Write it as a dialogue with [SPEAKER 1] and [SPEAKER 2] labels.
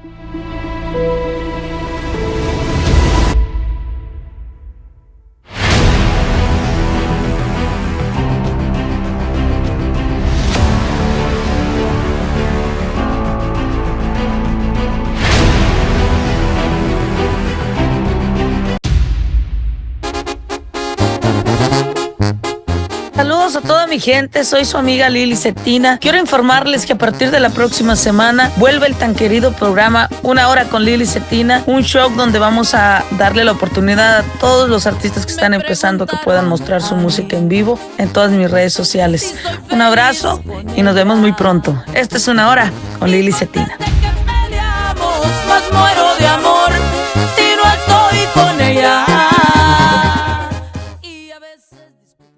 [SPEAKER 1] Mm-hmm. A toda mi gente, soy su amiga Lili Cetina. Quiero informarles que a partir de la próxima semana vuelve el tan querido programa Una Hora con Lili Cetina, un show donde vamos a darle la oportunidad a todos los artistas que están empezando que puedan mostrar su música en vivo en todas mis redes sociales. Un abrazo y nos vemos muy pronto. Esta es Una Hora con Lili Cetina.